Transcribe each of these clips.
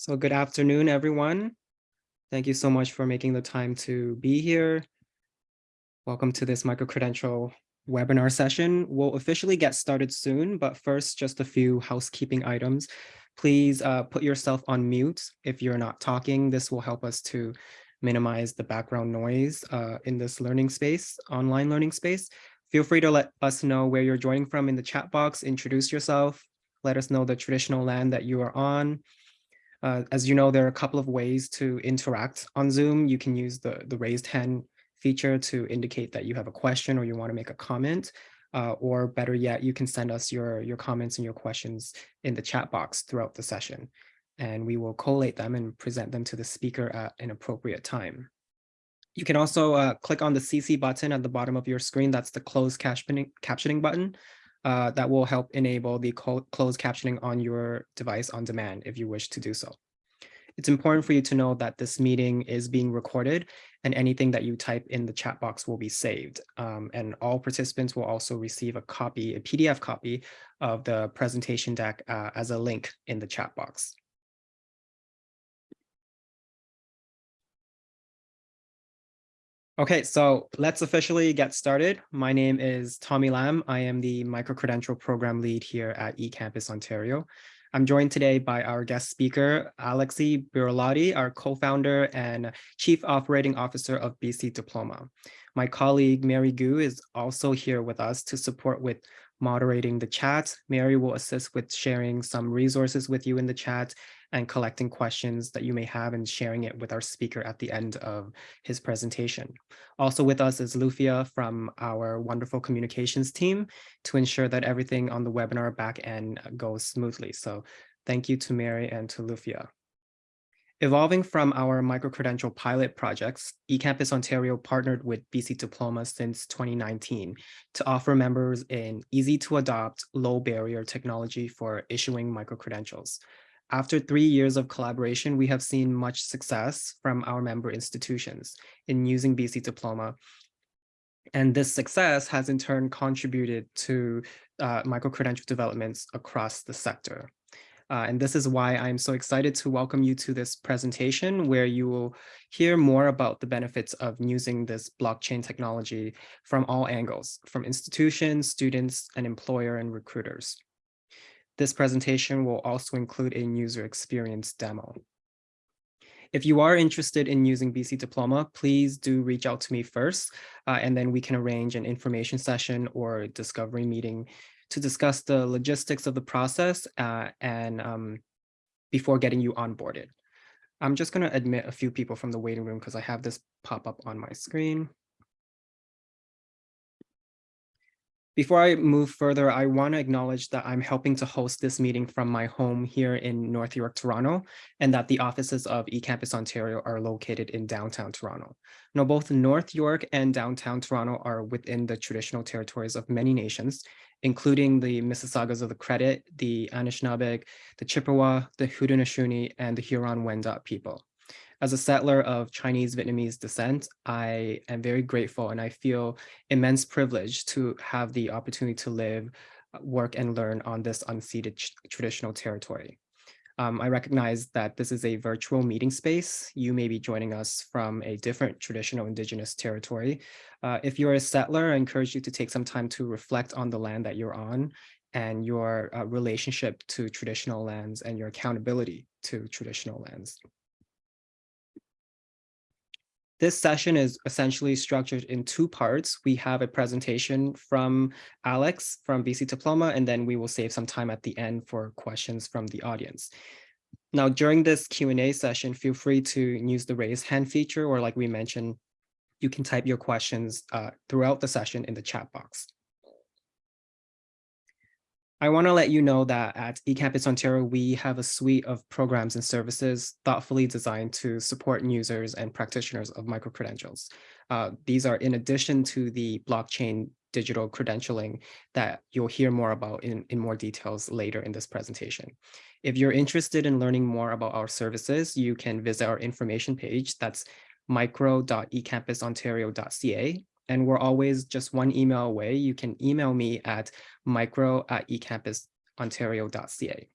So good afternoon, everyone. Thank you so much for making the time to be here. Welcome to this micro-credential webinar session. We'll officially get started soon, but first, just a few housekeeping items. Please uh, put yourself on mute if you're not talking. This will help us to minimize the background noise uh, in this learning space, online learning space. Feel free to let us know where you're joining from in the chat box, introduce yourself, let us know the traditional land that you are on, uh, as you know, there are a couple of ways to interact on Zoom. You can use the, the raised hand feature to indicate that you have a question or you want to make a comment. Uh, or better yet, you can send us your, your comments and your questions in the chat box throughout the session. And we will collate them and present them to the speaker at an appropriate time. You can also uh, click on the CC button at the bottom of your screen. That's the closed captioning, captioning button. Uh, that will help enable the closed captioning on your device on demand if you wish to do so. It's important for you to know that this meeting is being recorded and anything that you type in the chat box will be saved. Um, and all participants will also receive a copy, a PDF copy of the presentation deck uh, as a link in the chat box. Okay, so let's officially get started. My name is Tommy Lam. I am the micro-credential program lead here at eCampus Ontario. I'm joined today by our guest speaker, Alexi Birolati, our co-founder and chief operating officer of BC Diploma. My colleague, Mary Gu, is also here with us to support with moderating the chat. Mary will assist with sharing some resources with you in the chat and collecting questions that you may have and sharing it with our speaker at the end of his presentation. Also with us is Lufia from our wonderful communications team to ensure that everything on the webinar back end goes smoothly. So thank you to Mary and to Lufia. Evolving from our micro-credential pilot projects, eCampus Ontario partnered with BC Diploma since 2019 to offer members an easy-to-adopt, low-barrier technology for issuing micro-credentials. After three years of collaboration, we have seen much success from our member institutions in using BC Diploma. And this success has in turn contributed to uh, micro-credential developments across the sector. Uh, and this is why I'm so excited to welcome you to this presentation where you will hear more about the benefits of using this blockchain technology from all angles, from institutions, students, and employer and recruiters. This presentation will also include a user experience demo. If you are interested in using BC Diploma, please do reach out to me first, uh, and then we can arrange an information session or discovery meeting to discuss the logistics of the process uh, and um, before getting you onboarded. I'm just going to admit a few people from the waiting room because I have this pop up on my screen. Before I move further, I want to acknowledge that I'm helping to host this meeting from my home here in North York, Toronto, and that the offices of eCampus Ontario are located in downtown Toronto. Now, both North York and downtown Toronto are within the traditional territories of many nations, including the Mississaugas of the Credit, the Anishinaabeg, the Chippewa, the Haudenosaunee, and the Huron-Wendat people. As a settler of Chinese Vietnamese descent, I am very grateful and I feel immense privilege to have the opportunity to live, work and learn on this unceded traditional territory. Um, I recognize that this is a virtual meeting space. You may be joining us from a different traditional indigenous territory. Uh, if you're a settler, I encourage you to take some time to reflect on the land that you're on and your uh, relationship to traditional lands and your accountability to traditional lands. This session is essentially structured in two parts. We have a presentation from Alex from BC Diploma, and then we will save some time at the end for questions from the audience. Now, during this Q&A session, feel free to use the raise hand feature, or like we mentioned, you can type your questions uh, throughout the session in the chat box. I want to let you know that at eCampus Ontario, we have a suite of programs and services thoughtfully designed to support users and practitioners of microcredentials. Uh, these are in addition to the blockchain digital credentialing that you'll hear more about in, in more details later in this presentation. If you're interested in learning more about our services, you can visit our information page. That's micro.ecampusontario.ca and we're always just one email away. You can email me at micro at ecampusontario.ca.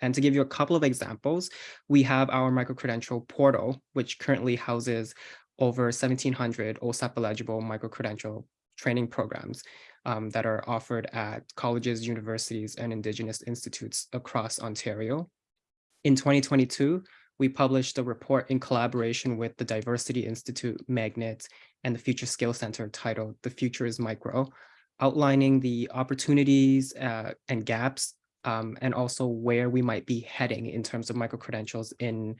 And to give you a couple of examples, we have our micro-credential portal, which currently houses over 1,700 OSAP eligible micro-credential training programs um, that are offered at colleges, universities, and Indigenous institutes across Ontario. In 2022, we published a report in collaboration with the Diversity Institute, Magnet, and the Future Skill Center titled The Future is Micro, outlining the opportunities uh, and gaps um, and also where we might be heading in terms of micro-credentials in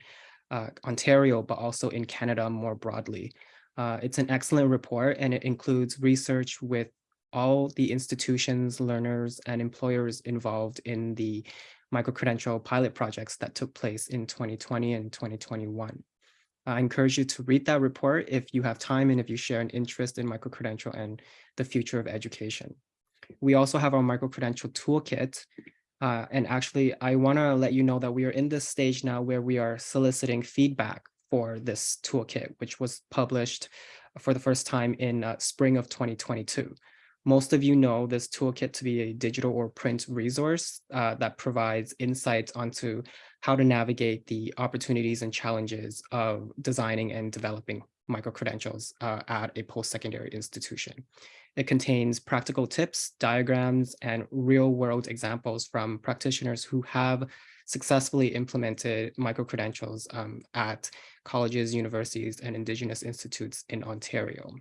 uh, Ontario, but also in Canada more broadly. Uh, it's an excellent report and it includes research with all the institutions, learners, and employers involved in the micro-credential pilot projects that took place in 2020 and 2021. I encourage you to read that report if you have time and if you share an interest in micro-credential and the future of education. We also have our micro-credential toolkit. Uh, and actually, I want to let you know that we are in this stage now where we are soliciting feedback for this toolkit, which was published for the first time in uh, spring of 2022. Most of you know this toolkit to be a digital or print resource uh, that provides insights onto how to navigate the opportunities and challenges of designing and developing micro-credentials uh, at a post-secondary institution. It contains practical tips, diagrams, and real-world examples from practitioners who have successfully implemented micro-credentials um, at colleges, universities, and Indigenous institutes in Ontario.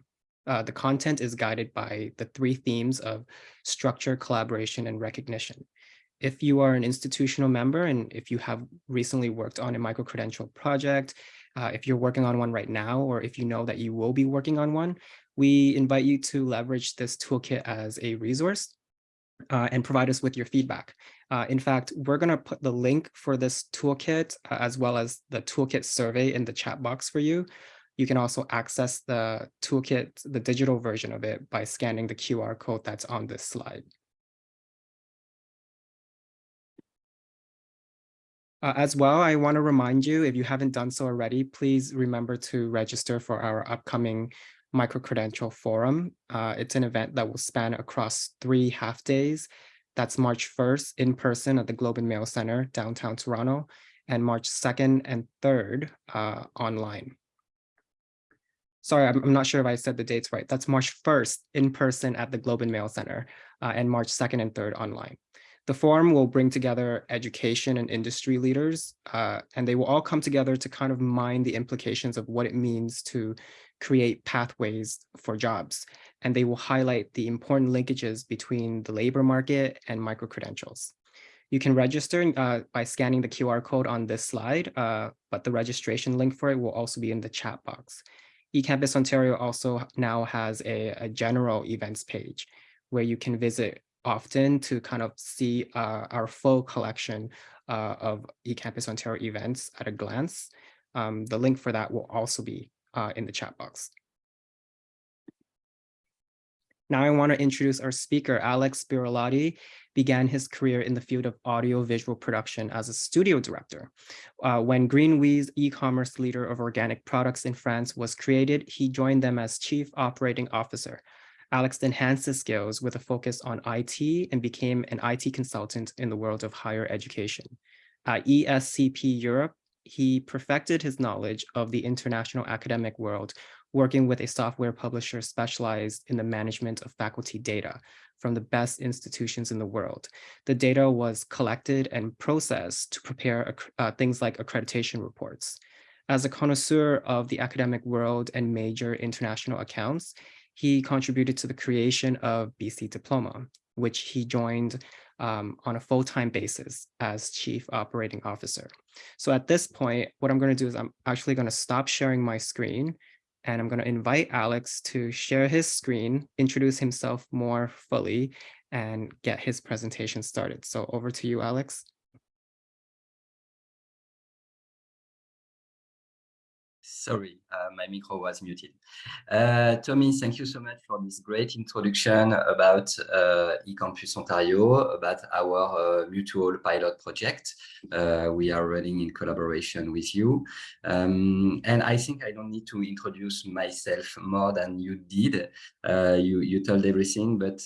Uh, the content is guided by the three themes of structure, collaboration, and recognition. If you are an institutional member and if you have recently worked on a micro-credential project, uh, if you're working on one right now, or if you know that you will be working on one, we invite you to leverage this toolkit as a resource uh, and provide us with your feedback. Uh, in fact, we're going to put the link for this toolkit uh, as well as the toolkit survey in the chat box for you. You can also access the toolkit, the digital version of it by scanning the QR code that's on this slide. Uh, as well, I want to remind you, if you haven't done so already, please remember to register for our upcoming micro-credential forum. Uh, it's an event that will span across three half days. That's March 1st in person at the Globe and Mail Center, downtown Toronto, and March 2nd and 3rd uh, online sorry, I'm, I'm, not sure if I said the dates right. That's March 1st in person at the Globe and Mail Center uh, and March 2nd and 3rd online. The forum will bring together education and industry leaders, uh, and they will all come together to kind of mine the implications of what it means to create pathways for jobs. And they will highlight the important linkages between the labor market and micro-credentials. You can register uh, by scanning the QR code on this slide, uh, but the registration link for it will also be in the chat box eCampus Ontario also now has a, a general events page where you can visit often to kind of see uh, our full collection uh, of eCampus Ontario events at a glance. Um, the link for that will also be uh, in the chat box. Now I want to introduce our speaker, Alex Birolati began his career in the field of audio-visual production as a studio director. Uh, when Greenweez e-commerce leader of organic products in France was created, he joined them as chief operating officer. Alex enhanced his skills with a focus on IT and became an IT consultant in the world of higher education. At ESCP Europe, he perfected his knowledge of the international academic world working with a software publisher specialized in the management of faculty data from the best institutions in the world. The data was collected and processed to prepare uh, things like accreditation reports. As a connoisseur of the academic world and major international accounts, he contributed to the creation of BC Diploma, which he joined um, on a full-time basis as chief operating officer. So at this point, what I'm going to do is I'm actually going to stop sharing my screen and I'm going to invite Alex to share his screen, introduce himself more fully, and get his presentation started. So over to you, Alex. Sorry, uh, my micro was muted. Uh, Tommy, thank you so much for this great introduction about uh, eCampus Ontario, about our uh, mutual pilot project uh, we are running in collaboration with you. Um, and I think I don't need to introduce myself more than you did. Uh, you, you told everything, but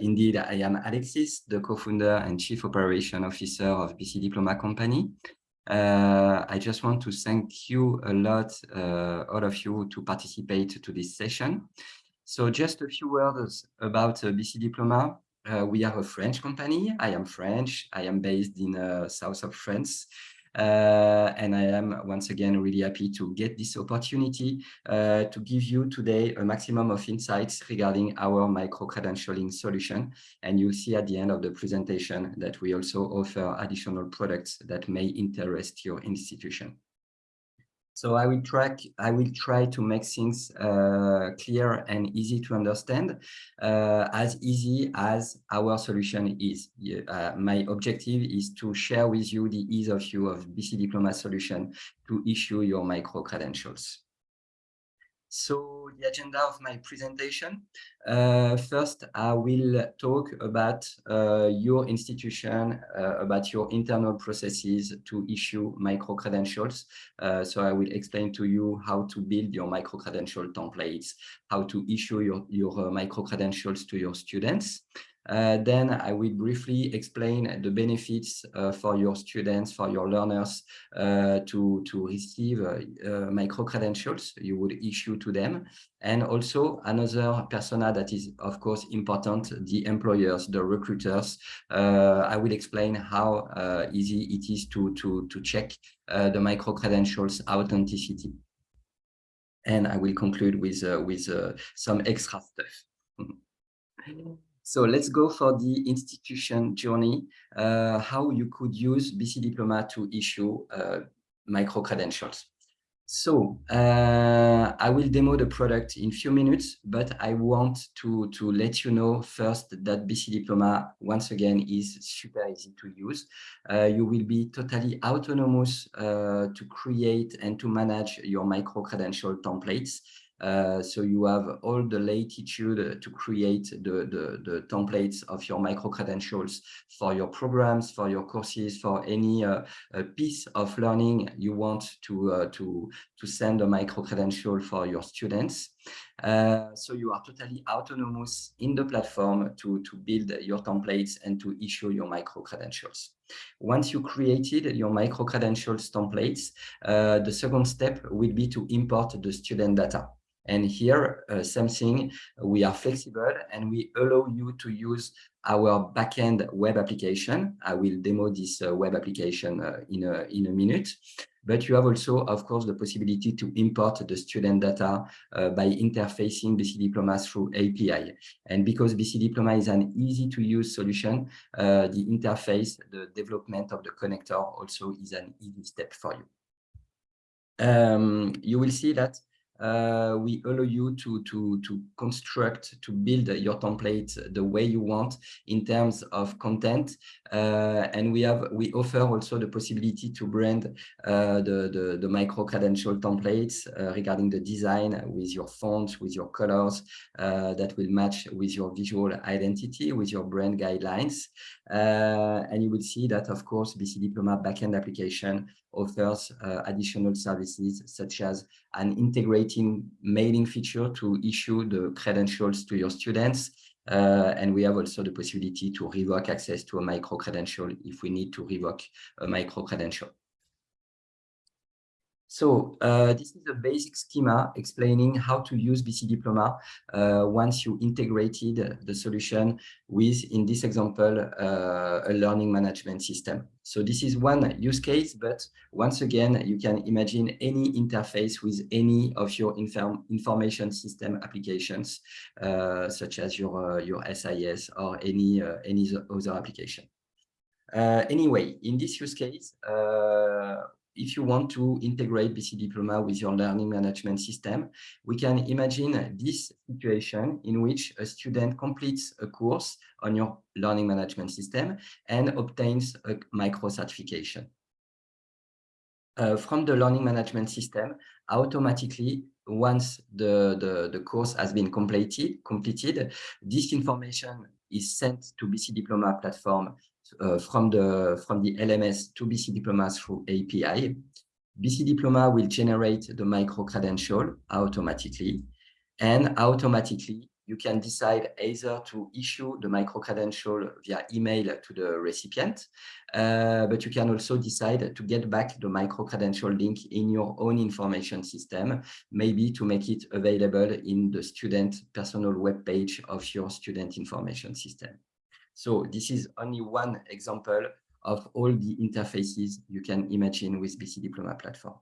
indeed, I am Alexis, the co-founder and chief operation officer of BC Diploma Company. Uh, I just want to thank you a lot, uh, all of you, to participate to this session. So just a few words about uh, BC Diploma. Uh, we are a French company. I am French. I am based in uh, south of France. Uh, and I am once again really happy to get this opportunity uh, to give you today a maximum of insights regarding our micro-credentialing solution. And you'll see at the end of the presentation that we also offer additional products that may interest your institution. So I will track, I will try to make things uh, clear and easy to understand, uh, as easy as our solution is. Uh, my objective is to share with you the ease of use of BC Diploma solution to issue your micro credentials. So the agenda of my presentation. Uh, first, I will talk about uh, your institution, uh, about your internal processes to issue micro-credentials. Uh, so I will explain to you how to build your micro-credential templates, how to issue your, your uh, micro-credentials to your students. Uh, then I will briefly explain the benefits uh, for your students, for your learners uh, to, to receive uh, uh, micro-credentials you would issue to them. And also another persona that is, of course, important, the employers, the recruiters. Uh, I will explain how easy it is to, to, to check the micro-credentials authenticity. And I will conclude with, with some extra stuff. So let's go for the institution journey, uh, how you could use BC Diploma to issue uh, micro-credentials. So uh, I will demo the product in few minutes, but I want to, to let you know first that BC Diploma, once again, is super easy to use. Uh, you will be totally autonomous uh, to create and to manage your micro-credential templates. Uh, so you have all the latitude to create the, the, the templates of your micro-credentials for your programs, for your courses, for any uh, piece of learning you want to, uh, to, to send a micro-credential for your students. Uh, so you are totally autonomous in the platform to, to build your templates and to issue your micro-credentials. Once you created your micro-credentials templates, uh, the second step will be to import the student data. And here, uh, same thing, we are flexible and we allow you to use our backend web application. I will demo this uh, web application uh, in, a, in a minute. But you have also, of course, the possibility to import the student data uh, by interfacing BC Diploma through API. And because BC Diploma is an easy to use solution, uh, the interface, the development of the connector also is an easy step for you. Um, you will see that uh, we allow you to, to, to construct, to build your template the way you want in terms of content. Uh, and we have, we offer also the possibility to brand uh, the, the, the micro-credential templates uh, regarding the design with your fonts, with your colors uh, that will match with your visual identity, with your brand guidelines. Uh, and you will see that, of course, BC Diploma backend application offers uh, additional services such as an integrating mailing feature to issue the credentials to your students. Uh, and we have also the possibility to revoke access to a micro credential if we need to revoke a micro credential. So uh, this is a basic schema explaining how to use BC Diploma uh, once you integrated the solution with, in this example, uh, a learning management system. So this is one use case, but once again, you can imagine any interface with any of your inform information system applications, uh, such as your, uh, your SIS or any, uh, any other application. anyway, in this use case, if you want to integrate BC Diploma with your learning management system, we can imagine this situation in which a student completes a course on your learning management system and obtains a micro certification. uh, from the learning management system automatically once the, the, the course has been completed, completed, this information is sent to BC Diploma platform uh, from, the, from the LMS to BC Diploma through API. BC Diploma will generate the micro-credential automatically, and automatically you can decide either to issue the micro-credential via email to the recipient, uh, but you can also decide to get back the micro-credential link in your own information system, maybe to make it available in the student personal web page of your student information system. So this is only one example of all the interfaces you can imagine with BC Diploma platform.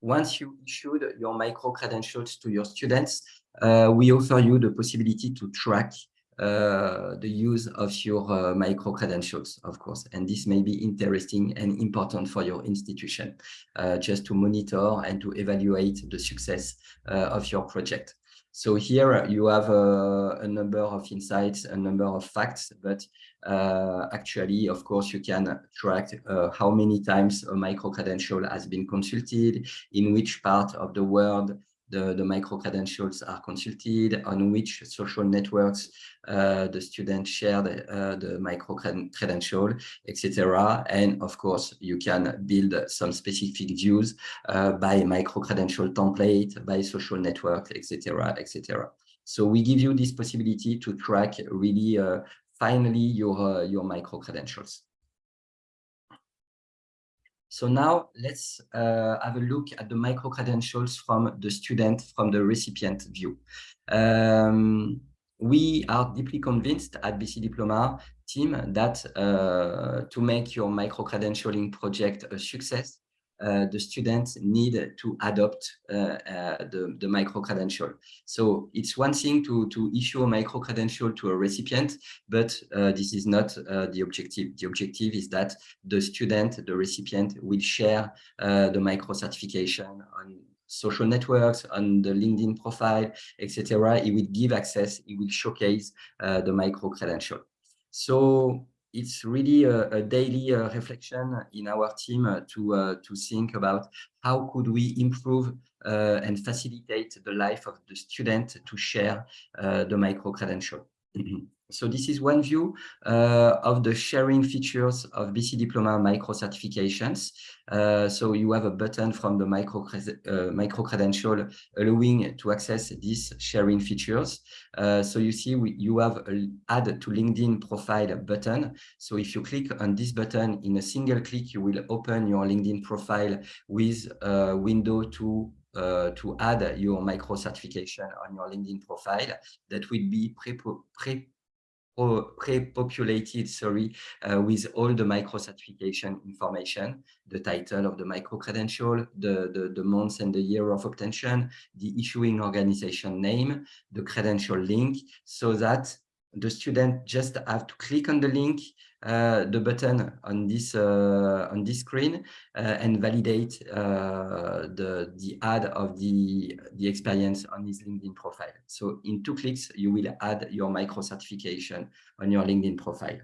Once you issued your micro-credentials to your students, uh, we offer you the possibility to track uh, the use of your uh, micro-credentials, of course. And this may be interesting and important for your institution, uh, just to monitor and to evaluate the success uh, of your project. So here you have a, a, number of insights, a number of facts, but uh, actually, of course, you can track uh, how many times a micro-credential has been consulted, in which part of the world the, the micro-credentials are consulted, on which social networks uh, the student shared uh, the micro-credential, etc. And of course, you can build some specific views uh, by micro-credential template, by social network, etc., etc. So we give you this possibility to track really uh, finally your, uh, your micro-credentials. So now let's uh, have a look at the micro-credentials from the student, from the recipient view. Um, we are deeply convinced at BC Diploma team that uh, to make your micro-credentialing project a success, the students need to adopt uh, uh, the, the micro-credential. So it's one thing to, to issue a micro-credential to a recipient, but uh, this is not uh, the objective. The objective is that the student, the recipient, will share the micro-certification on social networks, on the LinkedIn profile, etc. It will give access, it will showcase the micro-credential. So it's really a, a daily uh, reflection in our team uh, to uh, to think about how could we improve uh, and facilitate the life of the student to share uh, the micro credential. So this is one view uh, of the sharing features of BC Diploma micro certifications. Uh, so you have a button from the micro, uh, micro credential allowing to access these sharing features. Uh, so you see we, you have an add to LinkedIn profile button. So if you click on this button in a single click, you will open your LinkedIn profile with a window to uh, to add your micro certification on your LinkedIn profile that will be pre, pre pre-populated, sorry, uh, with all the micro-certification information, the title of the micro-credential, the, the, the month and the year of obtention, the issuing organization name, the credential link, so that the student just have to click on the link the button on this uh, on this screen uh, and validate the the add of the the experience on his LinkedIn profile. So in two clicks, you will add your micro certification on your LinkedIn profile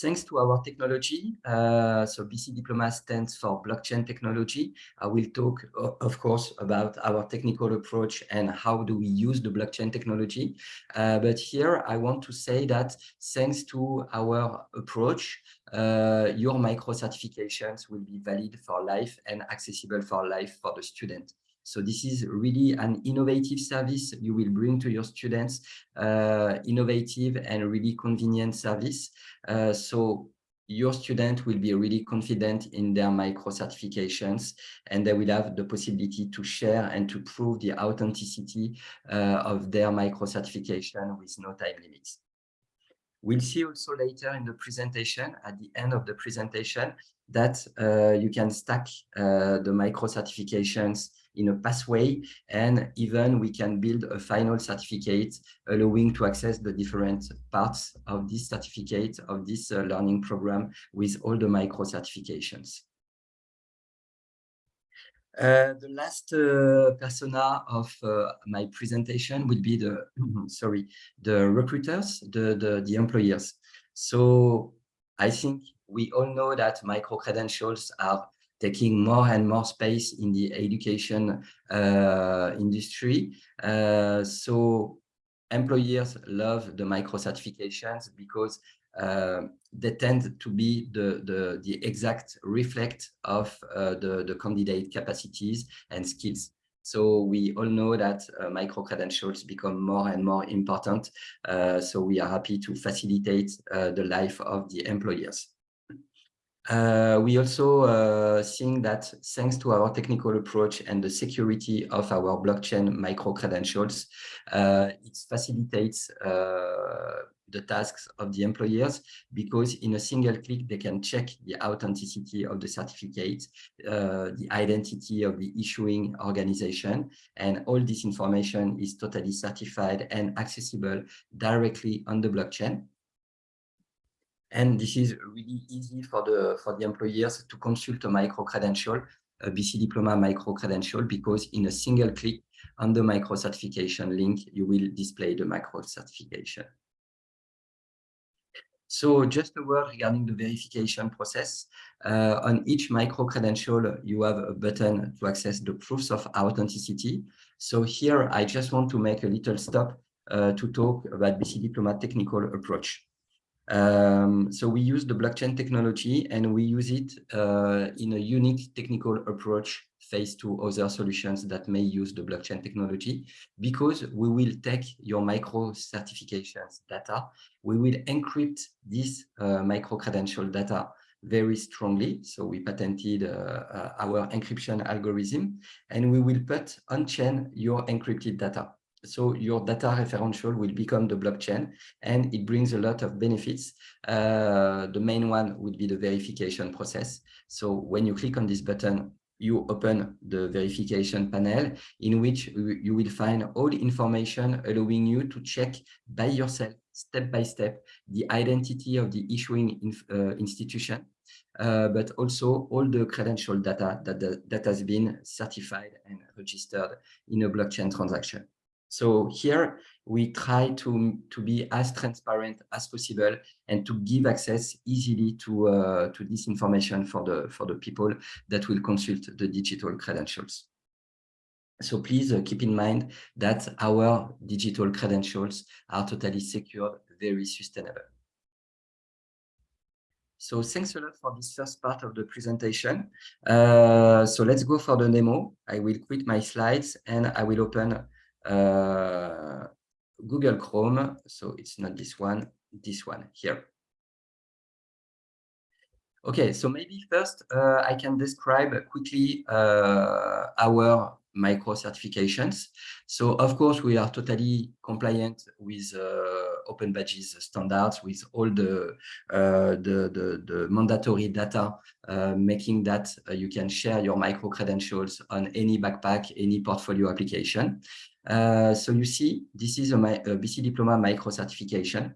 thanks to our technology, uh, so BC Diploma stands for blockchain technology. I will talk, of course, about our technical approach and how do we use the blockchain technology. Uh, but here I want to say that thanks to our approach, uh, your micro certifications will be valid for life and accessible for life for the student. So this is really an innovative service you will bring to your students, uh, innovative and really convenient service. Uh, so your student will be really confident in their micro certifications and they will have the possibility to share and to prove the authenticity uh, of their micro certification with no time limits. We'll see also later in the presentation, at the end of the presentation, that uh, you can stack uh, the micro certifications in a pathway and even we can build a final certificate allowing to access the different parts of this certificate of this uh, learning program with all the micro certifications. Uh, the last uh, persona of uh, my presentation will be the sorry the recruiters the, the the employers so i think we all know that micro-credentials are taking more and more space in the education uh, industry. Uh, so employers love the micro certifications because uh, they tend to be the, the, the exact reflect of uh, the, the candidate capacities and skills. So we all know that uh, micro-credentials become more and more important. Uh, so we are happy to facilitate the life of the employers. Uh, we also uh, think that thanks to our technical approach and the security of our blockchain micro-credentials, uh, it facilitates uh, the tasks of the employers because in a single click, they can check the authenticity of the certificate, uh, the identity of the issuing organization, and all this information is totally certified and accessible directly on the blockchain. And this is really easy for the, for the employers to consult a micro-credential, a BC Diploma micro-credential, because in a single click on the micro-certification link, you will display the micro-certification. So just a word regarding the verification process. Uh, on each micro-credential, you have a button to access the proofs of authenticity. So here, I just want to make a little stop uh, to talk about BC Diploma technical approach. Um, so we use the blockchain technology and we use it uh, in a unique technical approach faced to other solutions that may use the blockchain technology because we will take your micro certifications data, we will encrypt this uh, micro credential data very strongly. So we patented uh, uh, our encryption algorithm and we will put on-chain your encrypted data. So your data referential will become the blockchain and it brings a lot of benefits. Uh, the main one would be the verification process. So when you click on this button, you open the verification panel in which you will find all information allowing you to check by yourself, step by step, the identity of the issuing inf, uh, institution, uh, but also all the credential data that, that has been certified and registered in a blockchain transaction. So here we try to, to be as transparent as possible and to give access easily to, uh, to this information for the, for the people that will consult the digital credentials. So please uh, keep in mind that our digital credentials are totally secure, very sustainable. So thanks a lot for this first part of the presentation. Uh, so let's go for the demo. I will quit my slides and I will open uh, Google Chrome. So it's not this one, this one here. Okay, so maybe first uh, I can describe quickly uh, our micro certifications. So of course we are totally compliant with uh, Open Badges standards with all the uh, the, the, the, mandatory data, uh, making that uh, you can share your micro credentials on any backpack, any portfolio application. Uh, so you see, this is a, a BC Diploma micro certification.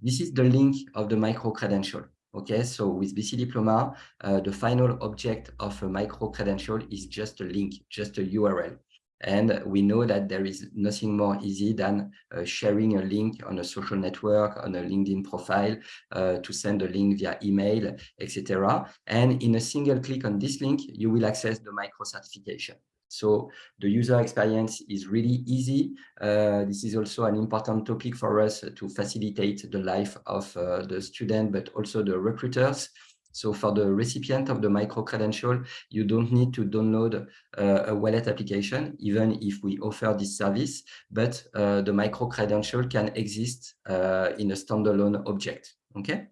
This is the link of the micro credential. Okay, so with BC Diploma, uh, the final object of a micro credential is just a link, just a URL. And we know that there is nothing more easy than uh, sharing a link on a social network, on a LinkedIn profile, uh, to send a link via email, etc. And in a single click on this link, you will access the micro certification. So the user experience is really easy. Uh, this is also an important topic for us to facilitate the life of uh, the student, but also the recruiters. So for the recipient of the micro-credential, you don't need to download uh, a wallet application, even if we offer this service, but uh, the micro-credential can exist uh, in a standalone object, okay?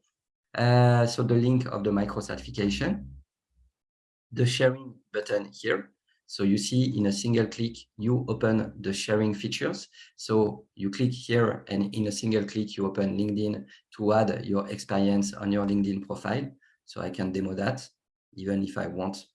Uh, so the link of the micro-certification, the sharing button here, so you see in a single click, you open the sharing features. So you click here and in a single click, you open LinkedIn to add your experience on your LinkedIn profile. So I can demo that even if I won't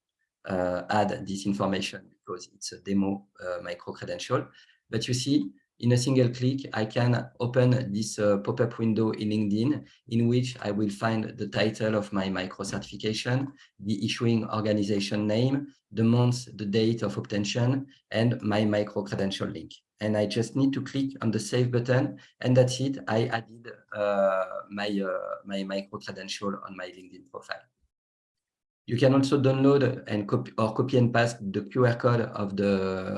uh, add this information because it's a demo uh, micro credential. But you see, in a single click, I can open this uh, pop-up window in LinkedIn in which I will find the title of my micro certification, the issuing organization name, the month, the date of obtention, and my micro credential link. and I just need to click on the save button and that's it. I added uh, my, uh, my micro credential on my LinkedIn profile. You can also download and copy or copy and paste the QR code of the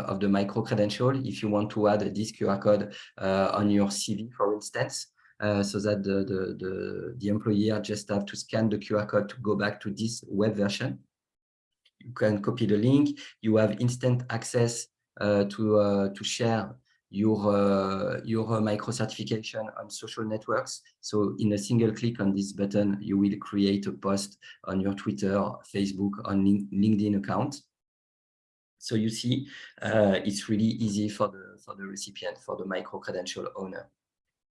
of the micro credential if you want to add this QR code uh, on your CV, for instance, uh, so that the, the, the, the employer just have to scan the QR code to go back to this web version. You can copy the link. You have instant access uh, to uh, to share your uh, your micro certification on social networks. So in a single click on this button, you will create a post on your Twitter, Facebook, on LinkedIn account. So you see, uh, it's really easy for the for the recipient, for the micro credential owner.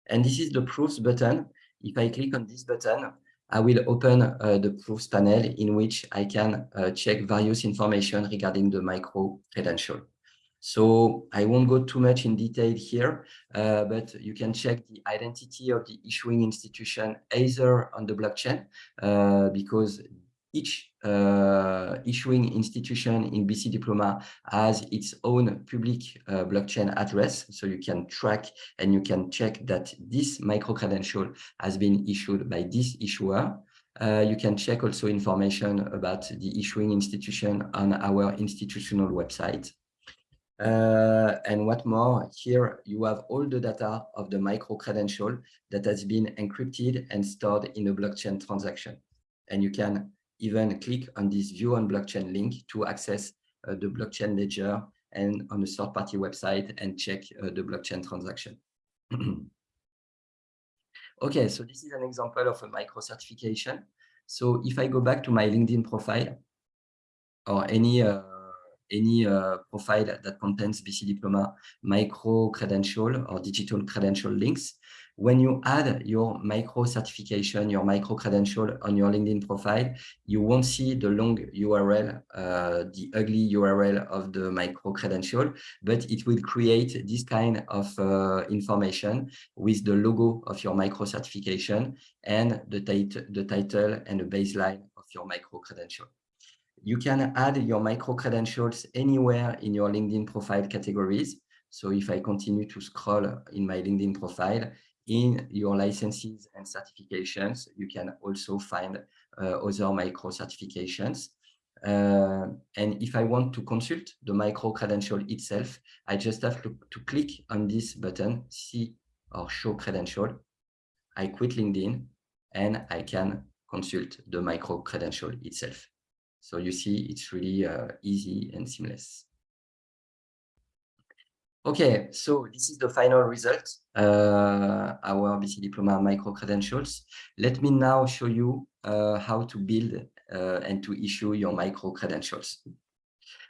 And this is the proofs button. If I click on this button, I will open uh, the proofs panel in which I can uh, check various information regarding the micro credential. So I won't go too much in detail here, uh, but you can check the identity of the issuing institution either on the blockchain, uh, because each uh, issuing institution in BC Diploma has its own public uh, blockchain address. So you can track and you can check that this micro-credential has been issued by this issuer. Uh, you can check also information about the issuing institution on our institutional website. Uh, and what more, here you have all the data of the micro credential that has been encrypted and stored in a blockchain transaction. And you can even click on this view on blockchain link to access uh, the blockchain ledger and on a third party website and check uh, the blockchain transaction. okay, so this is an example of a micro certification. So if I go back to my LinkedIn profile or any uh, any uh, profile that contains BC Diploma micro credential or digital credential links. When you add your micro certification, your micro credential on your LinkedIn profile, you won't see the long URL, uh, the ugly URL of the micro credential, but it will create this kind of uh, information with the logo of your micro certification and the, the title and the baseline of your micro credential. You can add your micro credentials anywhere in your LinkedIn profile categories. So if I continue to scroll in my LinkedIn profile, in your licenses and certifications, you can also find uh, other micro certifications. Uh, and if I want to consult the micro credential itself, I just have to, to click on this button, see or show credential. I quit LinkedIn and I can consult the micro credential itself. So you see, it's really uh, easy and seamless. Okay, so this is the final result, uh, our BC Diploma micro credentials. Let me now show you uh, how to build uh, and to issue your micro credentials.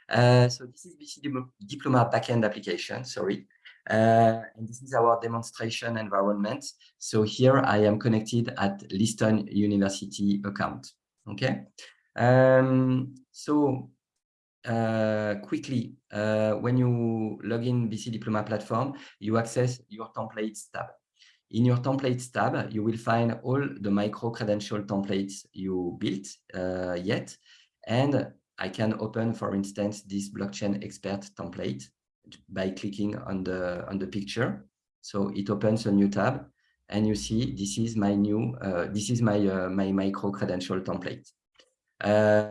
Uh, so this is BC Diploma backend application, sorry. Uh, and this is our demonstration environment. So here I am connected at Liston University account. Okay, um, so uh, quickly, uh, when you log in BC Diploma platform, you access your templates tab. In your templates tab, you will find all the micro credential templates you built uh, yet. And I can open, for instance, this blockchain expert template by clicking on the on the picture. So it opens a new tab, and you see this is my new uh, this is my uh, my micro credential template. Uh,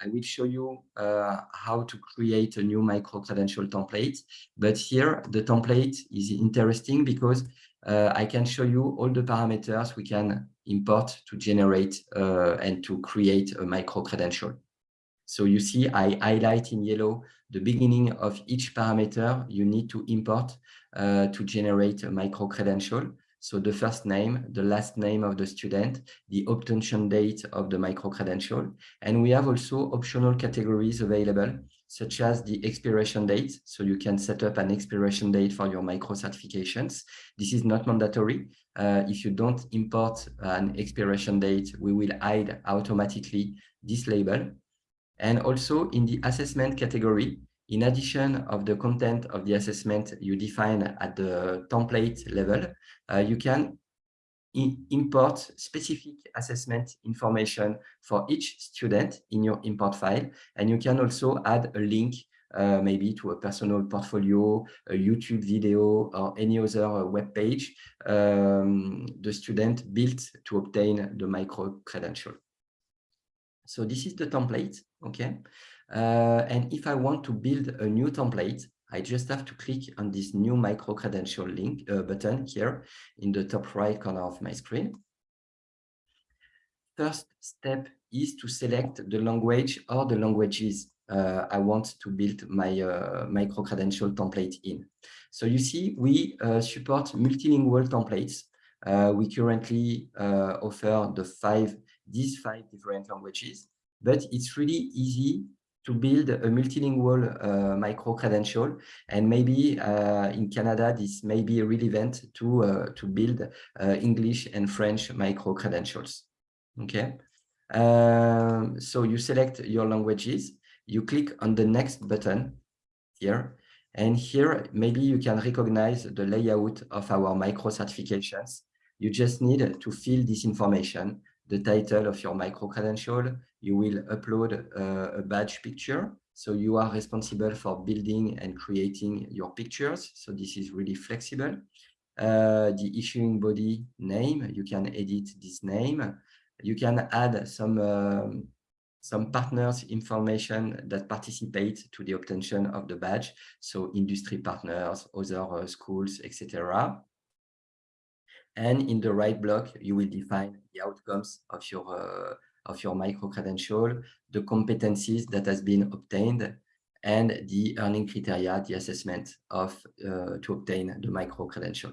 I will show you uh, how to create a new micro-credential template. But here, the template is interesting because uh, I can show you all the parameters we can import to generate uh, and to create a micro-credential. So you see, I highlight in yellow the beginning of each parameter you need to import uh, to generate a micro-credential. So the first name, the last name of the student, the obtention date of the micro-credential. And we have also optional categories available, such as the expiration date. So you can set up an expiration date for your micro-certifications. This is not mandatory. Uh, if you don't import an expiration date, we will hide automatically this label. And also in the assessment category, in addition of the content of the assessment you define at the template level, uh, you can import specific assessment information for each student in your import file. And you can also add a link uh, maybe to a personal portfolio, a YouTube video, or any other uh, web page um, the student built to obtain the micro credential. So this is the template, okay? Uh, and if I want to build a new template, I just have to click on this new micro credential link uh, button here in the top right corner of my screen. First step is to select the language or the languages uh, I want to build my uh, micro credential template in. So you see, we uh, support multilingual templates. Uh, we currently uh, offer the five these five different languages, but it's really easy to build a multilingual uh, micro credential. And maybe uh, in Canada, this may be relevant to, uh, to build uh, English and French micro credentials. Okay. Um, so you select your languages, you click on the next button here. And here, maybe you can recognize the layout of our micro certifications. You just need to fill this information the title of your micro credential. You will upload uh, a badge picture. So you are responsible for building and creating your pictures. So this is really flexible. Uh, the issuing body name, you can edit this name. You can add some um, some partners information that participate to the obtention of the badge. So industry partners, other uh, schools, etc. And in the right block, you will define the outcomes of your uh, of your micro credential, the competencies that has been obtained, and the earning criteria, the assessment of uh, to obtain the micro credential.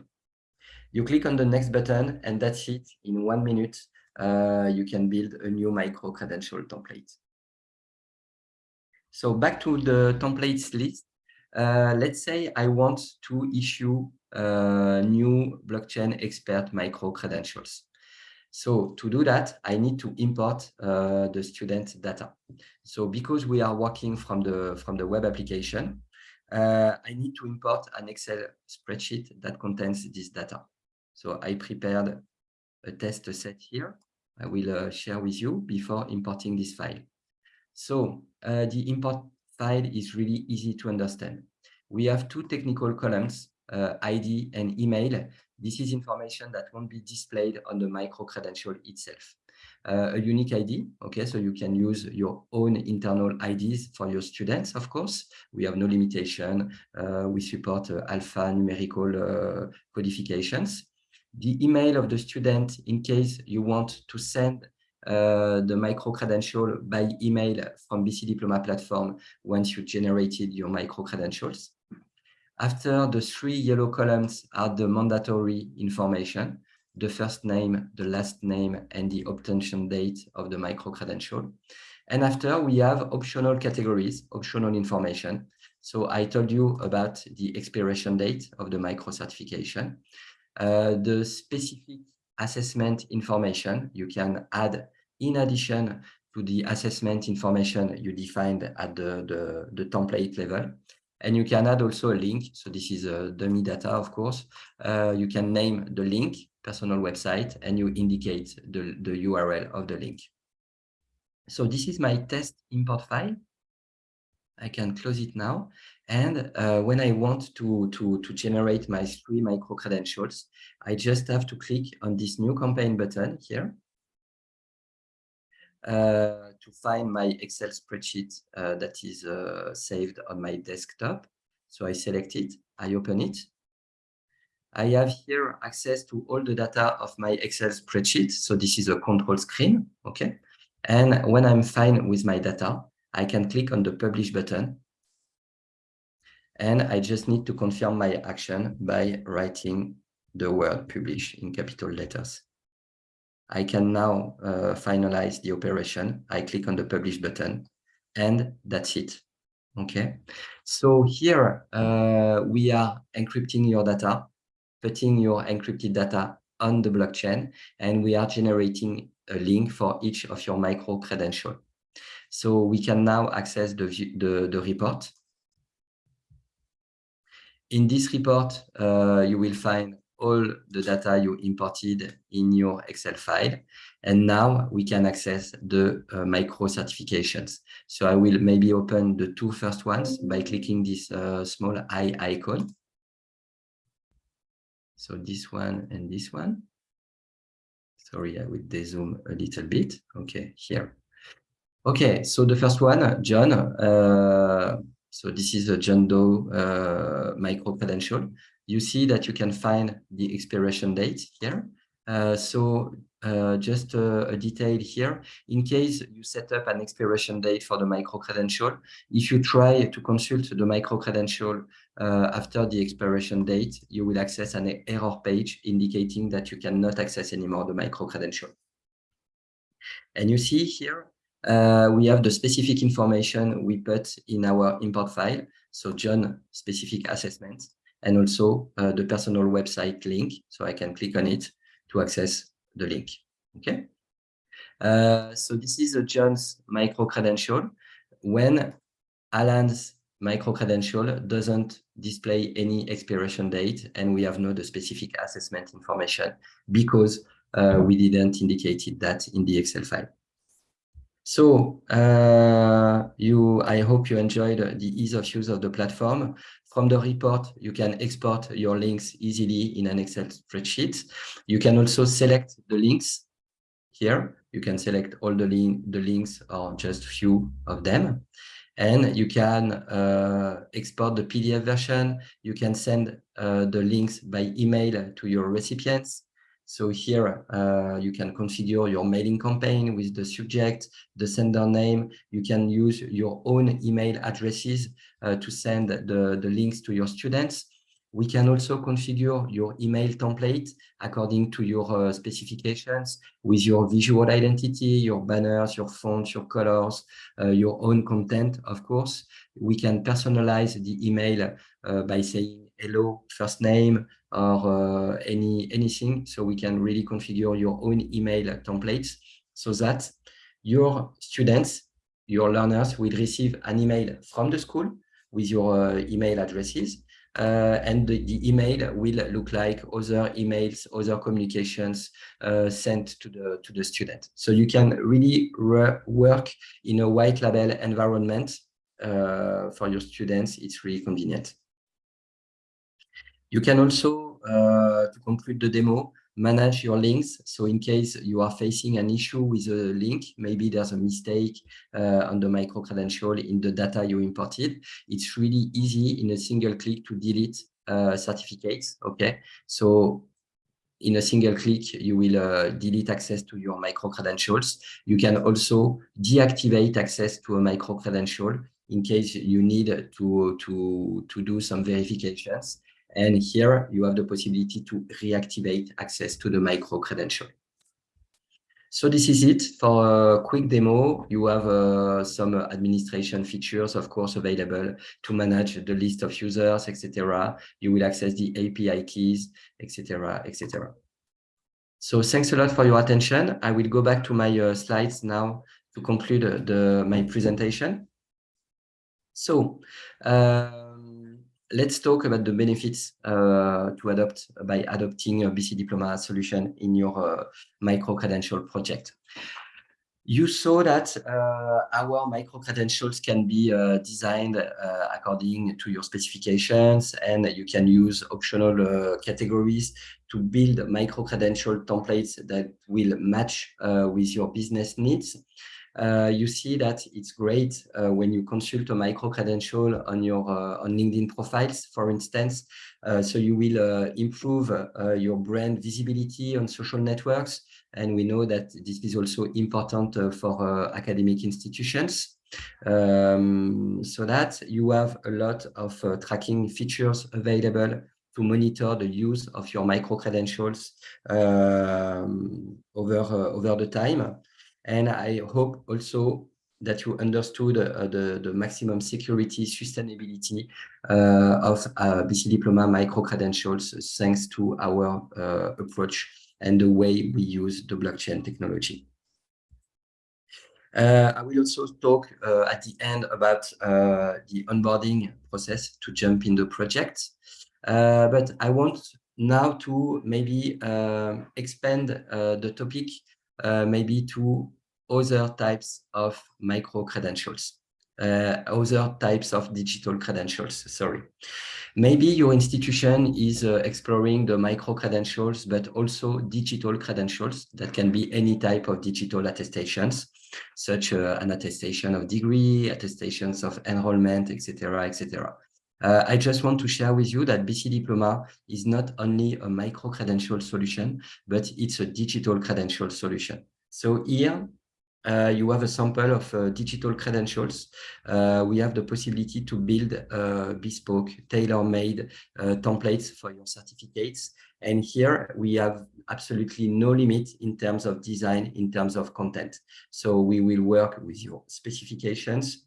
You click on the next button, and that's it. In one minute, uh, you can build a new micro credential template. So back to the templates list. Uh, let's say I want to issue uh, new blockchain expert micro credentials. So to do that, I need to import uh, the student data. So because we are working from the from the web application, uh, I need to import an Excel spreadsheet that contains this data. So I prepared a test set here. I will uh, share with you before importing this file. So uh, the import file is really easy to understand. We have two technical columns uh, ID and email, this is information that won't be displayed on the micro credential itself. Uh, a unique ID, okay, so you can use your own internal IDs for your students, of course. We have no limitation. Uh, we support uh, alphanumerical uh, codifications. The email of the student, in case you want to send uh, the micro credential by email from BC Diploma platform once you generated your micro credentials. After the three yellow columns are the mandatory information, the first name, the last name, and the obtention date of the micro-credential. And after, we have optional categories, optional information. So I told you about the expiration date of the micro-certification. Uh, the specific assessment information you can add in addition to the assessment information you defined at the, the, the template level. And you can add also a link. So this is a dummy data, of course. Uh, you can name the link, personal website, and you indicate the, the URL of the link. So this is my test import file. I can close it now. And uh, when I want to, to, to generate my three micro credentials, I just have to click on this new campaign button here. Uh, to find my Excel spreadsheet uh, that is uh, saved on my desktop. So I select it, I open it. I have here access to all the data of my Excel spreadsheet. So this is a control screen, okay? And when I'm fine with my data, I can click on the publish button. And I just need to confirm my action by writing the word publish in capital letters. I can now uh, finalize the operation. I click on the publish button and that's it. Okay. So here uh, we are encrypting your data, putting your encrypted data on the blockchain, and we are generating a link for each of your micro credential. So we can now access the, the, the report. In this report, uh, you will find all the data you imported in your Excel file. And now we can access the uh, micro certifications. So I will maybe open the two first ones by clicking this uh, small eye icon. So this one and this one. Sorry, I will dezoom a little bit. Okay, here. Okay, so the first one, John. Uh, so this is a John Doe uh, micro credential. You see that you can find the expiration date here. Uh, so uh, just a, a, detail here, in case you set up an expiration date for the micro credential, if you try to consult the micro credential uh, after the expiration date, you will access an error page indicating that you cannot access anymore the micro credential. And you see here, uh, we have the specific information we put in our import file. So John specific assessment and also uh, the personal website link. So I can click on it to access the link. Okay. Uh, so this is a John's micro credential. When Alan's micro credential doesn't display any expiration date and we have no the specific assessment information because uh, we didn't indicate that in the Excel file. So uh, you, I hope you enjoyed the ease of use of the platform. From the report, you can export your links easily in an Excel spreadsheet. You can also select the links here. You can select all the, link, the links or just few of them. And you can uh, export the PDF version. You can send uh, the links by email to your recipients. So here uh, you can configure your mailing campaign with the subject, the sender name. You can use your own email addresses uh, to send the, the links to your students. We can also configure your email template according to your uh, specifications with your visual identity, your banners, your fonts, your colors, uh, your own content, of course. We can personalize the email uh, by saying hello, first name, or uh, any anything. So we can really configure your own email templates so that your students, your learners will receive an email from the school with your uh, email addresses. Uh, and the, the, email will look like other emails, other communications uh, sent to the to the student. So you can really work in a white label environment uh, for your students. It's really convenient. You can also, uh, to conclude the demo, manage your links. So in case you are facing an issue with a link, maybe there's a mistake uh, on the micro credential in the data you imported, it's really easy in a single click to delete uh, certificates. Okay, so in a single click, you will uh, delete access to your micro credentials. You can also deactivate access to a micro credential in case you need to, to, to do some verifications. And here you have the possibility to reactivate access to the micro credential. So this is it for a quick demo. You have uh, some administration features, of course, available to manage the list of users, etc. You will access the API keys, etc., etc. So thanks a lot for your attention. I will go back to my uh, slides now to conclude the, my presentation. So, uh, let's talk about the benefits uh, to adopt by adopting a BC Diploma solution in your uh, micro-credential project. You saw that uh, our micro-credentials can be uh, designed uh, according to your specifications, and you can use optional uh, categories to build micro-credential templates that will match with your business needs uh, you see that it's great uh, when you consult a micro credential on your uh, on LinkedIn profiles, for instance. Uh, so you will uh, improve uh, your brand visibility on social networks. And we know that this is also important for academic institutions. Um, so that you have a lot of tracking features available to monitor the use of your micro credentials um, over over the time. And I hope also that you understood uh, the, the maximum security sustainability uh, of uh, BC Diploma micro-credentials thanks to our uh, approach and the way we use the blockchain technology. Uh, I will also talk uh, at the end about the onboarding process to jump in the project. but I want now to maybe uh, expand uh, the topic uh, maybe to other types of micro credentials, uh, other types of digital credentials, sorry. Maybe your institution is uh, exploring the micro credentials, but also digital credentials that can be any type of digital attestations, such uh, an attestation of degree, attestations of enrollment, etc., etc. Uh, I just want to share with you that BC Diploma is not only a micro-credential solution, but it's a digital credential solution. So here, uh, you have a sample of uh, digital credentials. Uh, we have the possibility to build uh, bespoke, tailor-made uh, templates for your certificates. And here we have absolutely no limit in terms of design, in terms of content. So we will work with your specifications.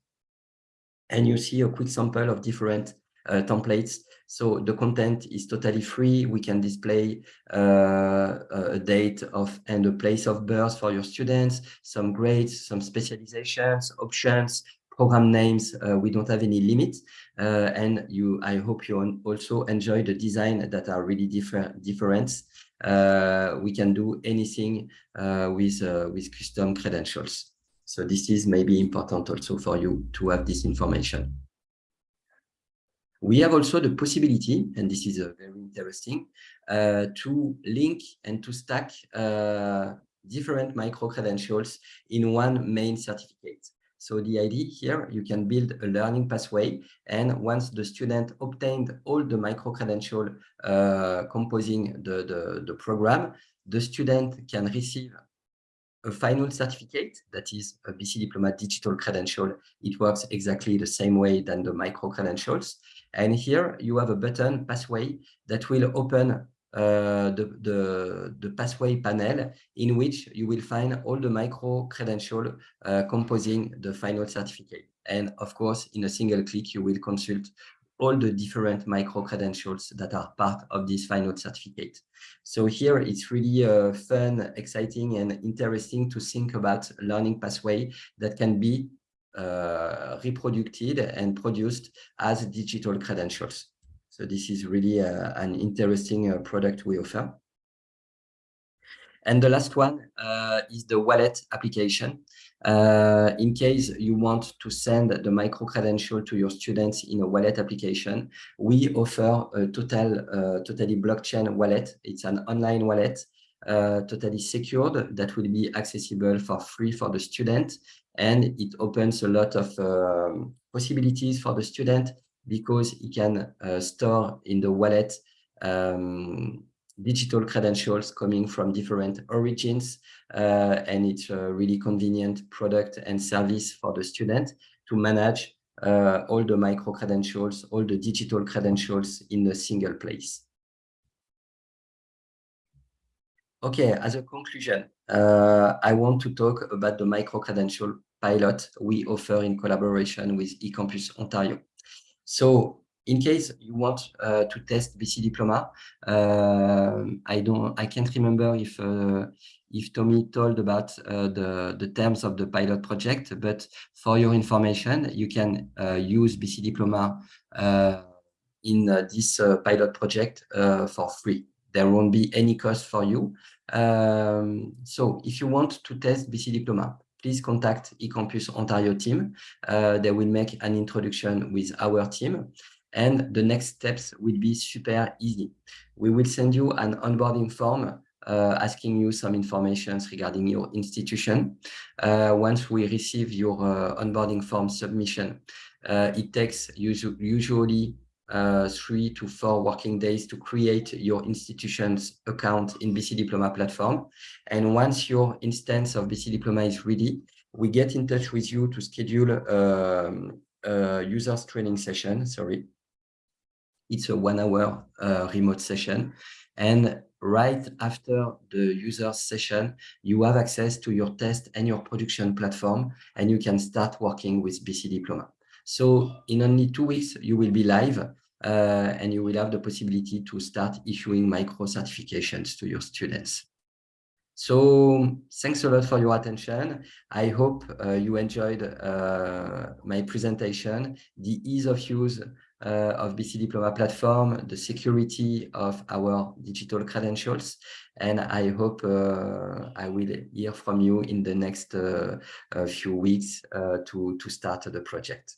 And you see a quick sample of different uh, templates. So the content is totally free. We can display uh, a date of and a place of birth for your students, some grades, some specializations, options, program names. Uh, we don't have any limit. Uh, and you, I hope you also enjoy the design that are really different. different. Uh, we can do anything uh, with, with custom credentials. So this is maybe important also for you to have this information. We have also the possibility, and this is uh, very interesting, uh, to link and to stack uh, different micro-credentials in one main certificate. So the idea here, you can build a learning pathway. And once the student obtained all the micro-credential uh, composing the, the, the program, the student can receive a final certificate that is a BC Diploma digital credential. It works exactly the same way than the micro credentials. And here you have a button pathway that will open uh, the, the, the, pathway panel in which you will find all the micro credential uh, composing the final certificate. And of course, in a single click, you will consult all the different micro credentials that are part of this final certificate. So here it's really uh, fun, exciting, and interesting to think about learning pathway that can be uh, reproduced and produced as digital credentials. So this is really uh, an interesting uh, product we offer. And the last one uh, is the wallet application. Uh, in case you want to send the micro-credential to your students in a wallet application, we offer a total, totally blockchain wallet. It's an online wallet, uh, totally secured, that will be accessible for free for the student. And it opens a lot of um, possibilities for the student because he can uh, store in the wallet um, digital credentials coming from different origins. Uh, and it's a really convenient product and service for the student to manage uh, all the micro credentials, all the digital credentials in a single place. Okay, as a conclusion, uh, I want to talk about the micro credential pilot we offer in collaboration with eCampus Ontario. So in case you want uh, to test BC Diploma, uh, I don't, I can't remember if uh, if Tommy told about uh, the the terms of the pilot project, but for your information, you can uh, use BC Diploma uh, in this pilot project for free. There won't be any cost for you. Um, so if you want to test BC Diploma, please contact eCampus Ontario team. they will make an introduction with our team. And the next steps will be super easy. We will send you an onboarding form uh, asking you some information regarding your institution. Uh, once we receive your uh, onboarding form submission, uh, it takes usu usually uh, three to four working days to create your institution's account in BC Diploma platform. And once your instance of BC Diploma is ready, we get in touch with you to schedule um, a users training session, sorry, it's a one hour uh, remote session. And right after the user session, you have access to your test and your production platform, and you can start working with BC Diploma. So in only two weeks, you will be live uh, and you will have the possibility to start issuing micro certifications to your students. So thanks a lot for your attention. I hope uh, you enjoyed uh, my presentation. The ease of use uh, of BC Diploma platform, the security of our digital credentials. And I hope uh, I will hear from you in the next uh, few weeks uh, to, to start the project.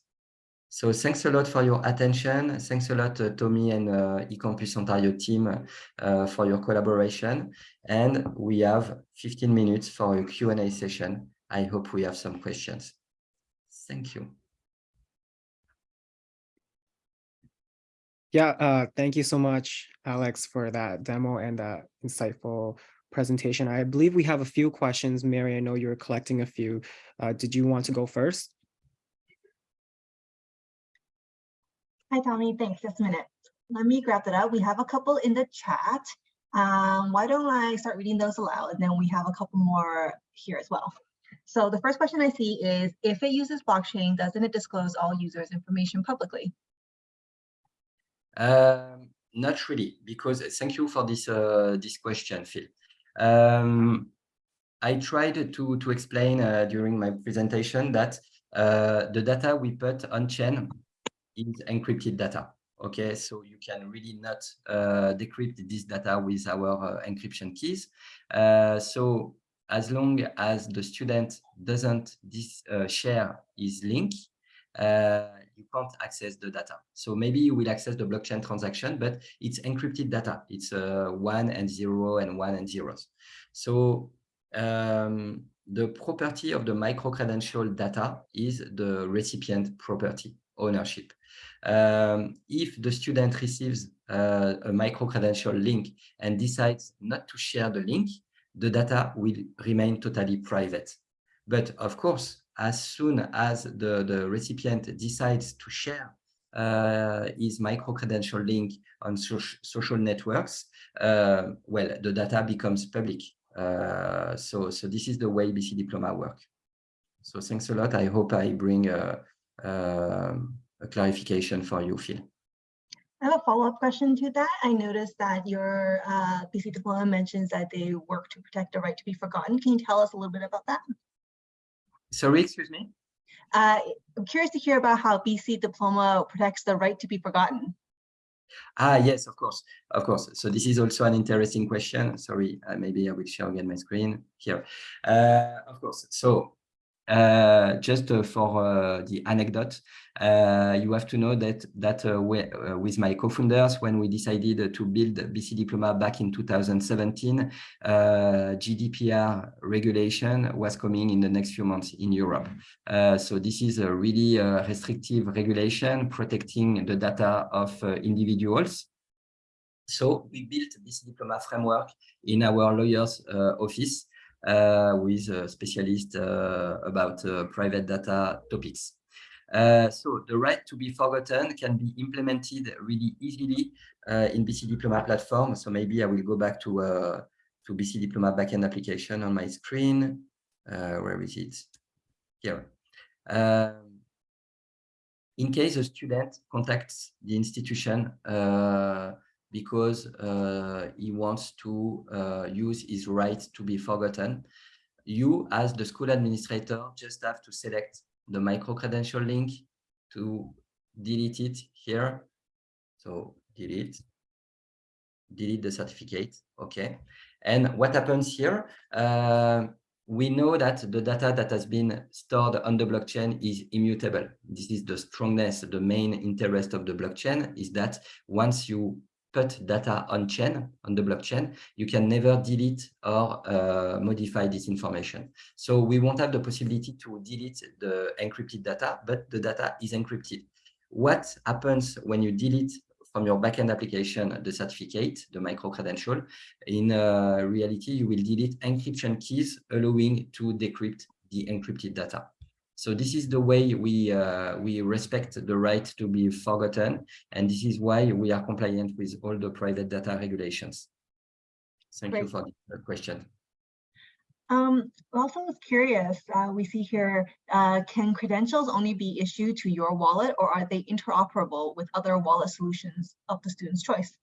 So thanks a lot for your attention. Thanks a lot, uh, Tommy and uh, eCampus Ontario team uh, for your collaboration. And we have 15 minutes for a Q&A session. I hope we have some questions. Thank you. Yeah, uh, thank you so much, Alex, for that demo and that insightful presentation. I believe we have a few questions. Mary, I know you're collecting a few. Uh, did you want to go first? Hi, Tommy. Thanks. Just a minute. Let me grab that up. We have a couple in the chat. Um, why don't I start reading those aloud? And then we have a couple more here as well. So the first question I see is, if it uses blockchain, doesn't it disclose all users' information publicly? Um, not really, because thank you for this uh, this question, Phil. Um, I tried to to explain uh, during my presentation that uh, the data we put on chain is encrypted data. Okay, so you can really not uh, decrypt this data with our uh, encryption keys. Uh, so as long as the student doesn't this, uh, share his link, uh, you can't access the data. So maybe you will access the blockchain transaction, but it's encrypted data. It's uh, one and zero and one and zeros. So um, the property of the micro-credential data is the recipient property ownership. Um, if the student receives uh, a micro-credential link and decides not to share the link, the data will remain totally private. But of course, as soon as the, the recipient decides to share uh, his micro-credential link on so social networks, uh, well, the data becomes public. Uh, so, so this is the way BC Diploma work. So thanks a lot. I hope I bring a, a, clarification for you, Phil. I have a follow-up question to that. I noticed that your uh, BC Diploma mentions that they work to protect the right to be forgotten. Can you tell us a little bit about that? Sorry, excuse me? Uh, I'm curious to hear about how BC Diploma protects the right to be forgotten. Ah, yes, of course, of course. So this is also an interesting question. Sorry, uh, maybe I will share again my screen here. Uh, of course. So just uh, for uh, the anecdote, uh, you have to know that that uh, we, uh, with my co-founders, when we decided to build BC Diploma back in 2017, GDPR regulation was coming in the next few months in Europe. so this is a really restrictive regulation protecting the data of individuals. So we built this diploma framework in our lawyer's office uh, with a specialist uh, about uh, private data topics. so the right to be forgotten can be implemented really easily in BC Diploma platform. So maybe I will go back to to BC Diploma backend application on my screen. where is it? Here. Um, in case a student contacts the institution uh, because uh, he wants to uh, use his right to be forgotten. You, as the school administrator, just have to select the micro-credential link to delete it here. So delete, delete the certificate, okay. And what happens here, uh, we know that the data that has been stored on the blockchain is immutable. This is the strongness, the main interest of the blockchain is that once you put data on chain, on the blockchain, you can never delete or uh, modify this information. So we won't have the possibility to delete the encrypted data, but the data is encrypted. What happens when you delete from your backend application the certificate, the micro-credential, in uh, reality, you will delete encryption keys, allowing to decrypt the encrypted data. So this is the way we uh, we respect the right to be forgotten, and this is why we are compliant with all the private data regulations. Thank Great. you for the question. Um, also was curious, uh, we see here, uh, can credentials only be issued to your wallet or are they interoperable with other wallet solutions of the student's choice?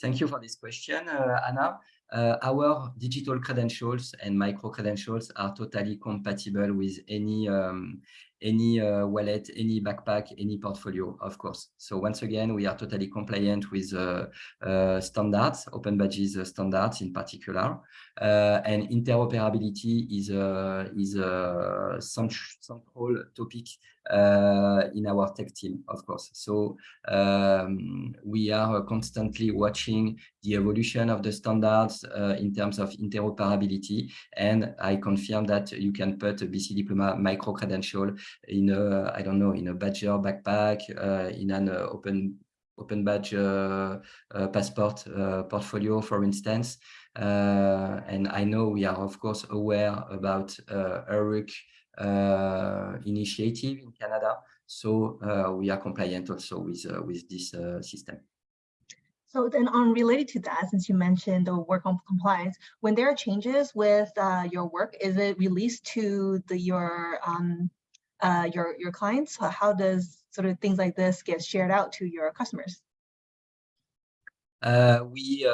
Thank you for this question, uh, Anna. Uh, our digital credentials and micro credentials are totally compatible with any um, any uh, wallet, any backpack, any portfolio, of course. So once again, we are totally compliant with uh, uh, standards, Open Badges standards in particular, and interoperability is a is a central topic uh, in our tech team, of course. So um, we are constantly watching the evolution of the standards uh, in terms of interoperability. And I confirm that you can put a BC Diploma micro credential in a, I don't know, in a Badgr backpack, uh, in an open open badge uh, uh, passport uh, portfolio, for instance. and I know we are, of course, aware about uh, uh, initiative in Canada. So uh, we are compliant also with, uh, with this system. So then on related to that, since you mentioned the work on compliance, when there are changes with uh, your work, is it released to the your um, uh, your your clients? How does sort of things like this get shared out to your customers? Uh, we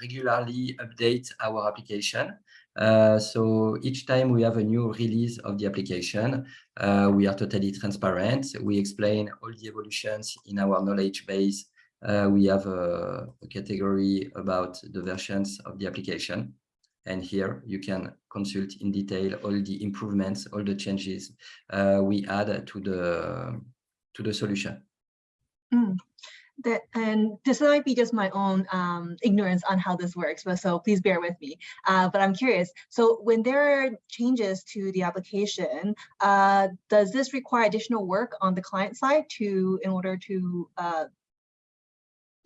regularly update our application. Uh, so each time we have a new release of the application, uh, we are totally transparent. We explain all the evolutions in our knowledge base. Uh, we have a, a, category about the versions of the application. And here you can consult in detail all the improvements, all the changes uh, we add to the, to the solution. Mm that and this might be just my own um, ignorance on how this works, but so please bear with me. Uh, but I'm curious. So when there are changes to the application, uh, does this require additional work on the client side to in order to uh,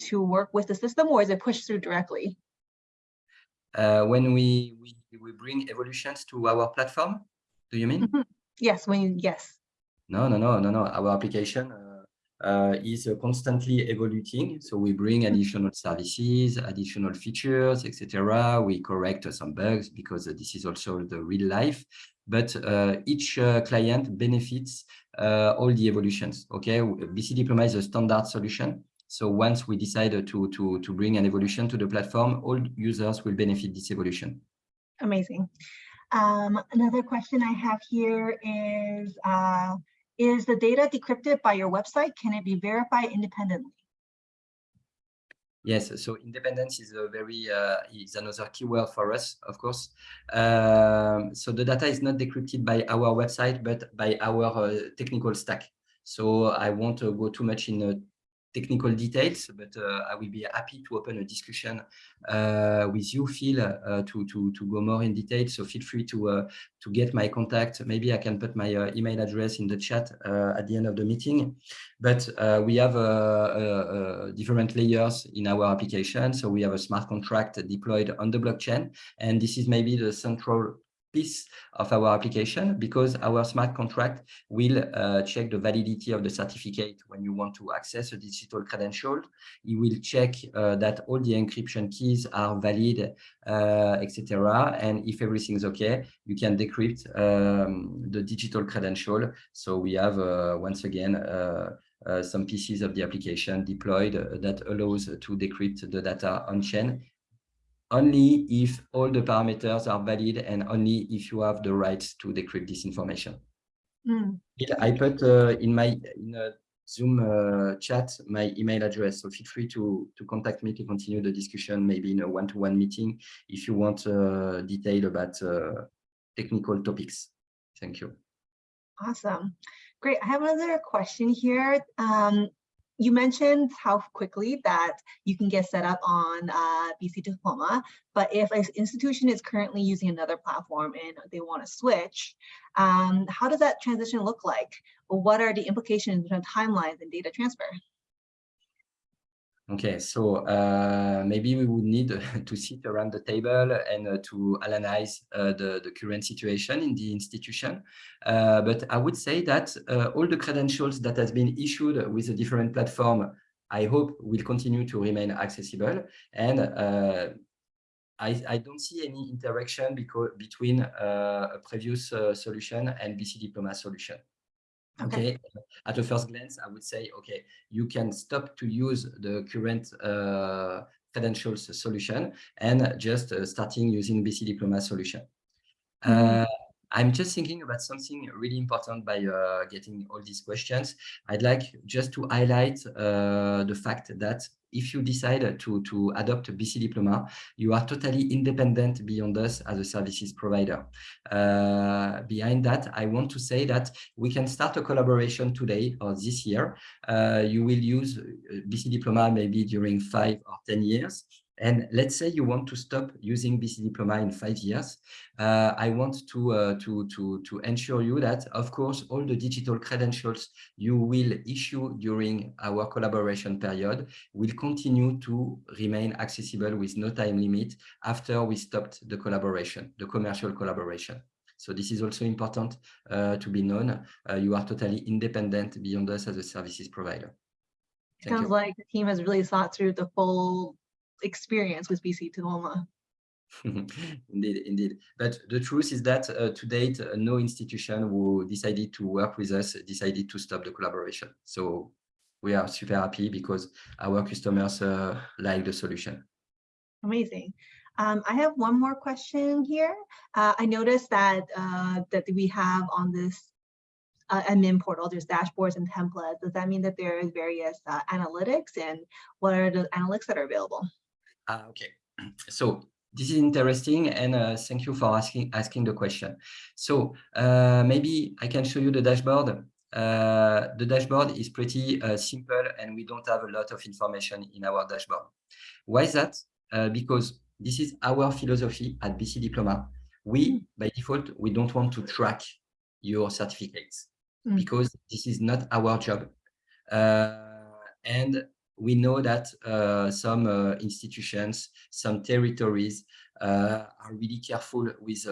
to work with the system, or is it pushed through directly? Uh, when we, we we bring evolutions to our platform, do you mean? Mm -hmm. Yes. When you, yes. No, no, no, no, no. Our application uh, uh, is uh, constantly evolving. So we bring mm-hmm. additional services, additional features, etc. We correct some bugs because this is also the real life. But uh, each client benefits all the evolutions. Okay, BC Diploma is a standard solution. So once we decide to, to, to bring an evolution to the platform, all users will benefit this evolution. Amazing. Um, another question I have here is, uh, is the data decrypted by your website? Can it be verified independently? Yes, so independence is a very uh, is another keyword for us, of course. Um, so the data is not decrypted by our website, but by our uh, technical stack. So I won't uh, go too much in uh, technical details, but uh, I will be happy to open a discussion uh, with you, Phil, uh, to, to, to go more in detail. So feel free to, uh, to get my contact. Maybe I can put my uh, email address in the chat uh, at the end of the meeting. But we have different layers in our application. So we have a smart contract deployed on the blockchain. And this is maybe the central piece of our application because our smart contract will uh, check the validity of the certificate when you want to access a digital credential. It will check uh, that all the encryption keys are valid, uh, etc. And if everything's okay, you can decrypt um, the digital credential. So we have, uh, once again, uh, uh, some pieces of the application deployed that allows to decrypt the data on-chain only if all the parameters are valid and only if you have the rights to decrypt this information. Mm. I put uh, in my in a Zoom uh, chat my email address, so feel free to to contact me to continue the discussion, maybe in a one-to-one -one meeting if you want uh, detail about uh, technical topics. Thank you. Awesome. Great. I have another question here. Um, you mentioned how quickly that you can get set up on uh, BC Diploma, but if an institution is currently using another platform and they want to switch, um, how does that transition look like? What are the implications of timelines and data transfer? Okay, so uh, maybe we would need to sit around the table and uh, to analyze uh, the, the current situation in the institution. Uh, but I would say that uh, all the credentials that has been issued with a different platform, I hope will continue to remain accessible. And uh, I, I, don't see any interaction because, between a previous solution and BC Diploma solution. Okay. okay. At a first glance, I would say, okay, you can stop to use the current uh, credentials solution and just uh, starting using BC Diploma solution. Mm -hmm. I'm just thinking about something really important by uh, getting all these questions. I'd like just to highlight uh, the fact that if you decide to, to adopt a BC Diploma, you are totally independent beyond us as a services provider. Uh, behind that, I want to say that we can start a collaboration today or this year. Uh, you will use BC Diploma maybe during five or 10 years. And let's say you want to stop using BC Diploma in five years. Uh, I want to, uh, to, to, to ensure you that, of course, all the digital credentials you will issue during our collaboration period will continue to remain accessible with no time limit after we stopped the collaboration, the commercial collaboration. So this is also important uh, to be known. Uh, you are totally independent beyond us as a services provider. Thank Sounds you. like the team has really thought through the full experience with BC Diploma. indeed, indeed. But the truth is that uh, to date, uh, no institution who decided to work with us decided to stop the collaboration. So we are super happy because our customers uh, like the solution. Amazing. Um, I have one more question here. Uh, I noticed that uh, that we have on this uh, admin portal, there's dashboards and templates. Does that mean that there is various analytics and what are the analytics that are available? Ah, okay. So this is interesting and uh, thank you for asking asking the question. So uh, maybe I can show you the dashboard. Uh, the dashboard is pretty uh, simple and we don't have a lot of information in our dashboard. Why is that? Uh, because this is our philosophy at BC Diploma. We, mm. by default, we don't want to track your certificates mm. because this is not our job. Uh, and we know that uh, some uh, institutions, some territories uh, are really careful with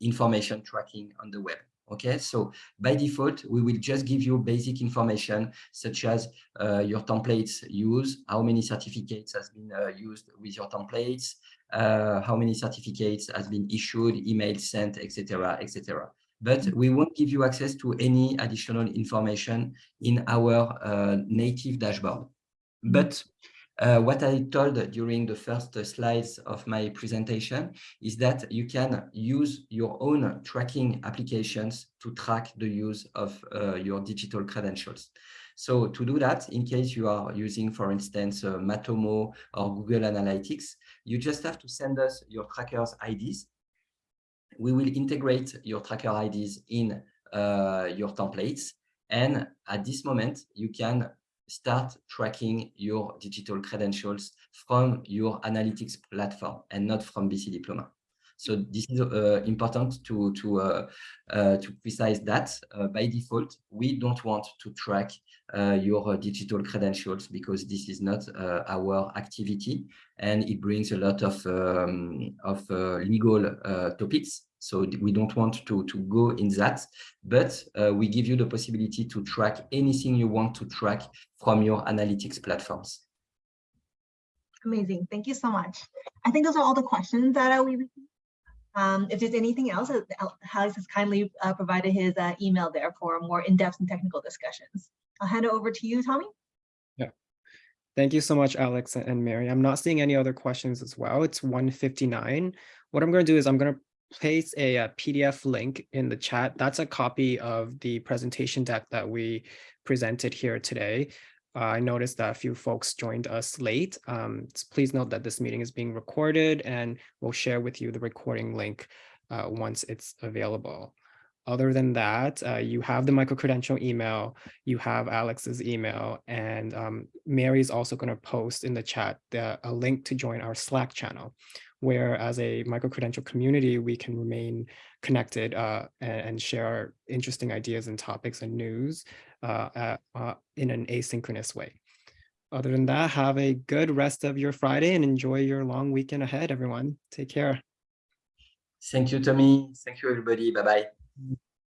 information tracking on the web. Okay, so by default, we will just give you basic information such as uh, your templates use, how many certificates has been uh, used with your templates, uh, how many certificates has been issued, email sent, etc., etc. But we won't give you access to any additional information in our native dashboard. Mm-hmm. But uh, what I told during the first slides of my presentation is that you can use your own tracking applications to track the use of uh, your digital credentials. So to do that, in case you are using, for instance, uh, Matomo or Google Analytics, you just have to send us your trackers IDs. We will integrate your tracker IDs in uh, your templates. And at this moment, you can start tracking your digital credentials from your analytics platform and not from BC Diploma. So this is uh, important to to uh, uh, to precise that uh, by default we don't want to track uh, your digital credentials because this is not uh, our activity and it brings a lot of um, of legal topics so we don't want to, to go in that, but uh, we give you the possibility to track anything you want to track from your analytics platforms. Amazing. Thank you so much. I think those are all the questions that uh, we received. Um, if there's anything else, uh, Alex has kindly uh, provided his uh, email there for more in-depth and technical discussions. I'll hand it over to you, Tommy. Yeah. Thank you so much, Alex and Mary. I'm not seeing any other questions as well. It's 159. What I'm going to do is I'm going to place a, a, PDF link in the chat. That's a copy of the presentation deck that we presented here today. Uh, I noticed that a few folks joined us late. Um, please note that this meeting is being recorded and we'll share with you the recording link uh, once it's available. Other than that, uh, you have the micro-credential email, you have Alex's email, and um, Mary's also going to post in the chat the, a link to join our Slack channel where as a micro-credential community, we can remain connected uh, and, and, share interesting ideas and topics and news uh, uh, in an asynchronous way. Other than that, have a good rest of your Friday and enjoy your long weekend ahead, everyone. Take care. Thank you, Tommy. Thank you, everybody. Bye-bye.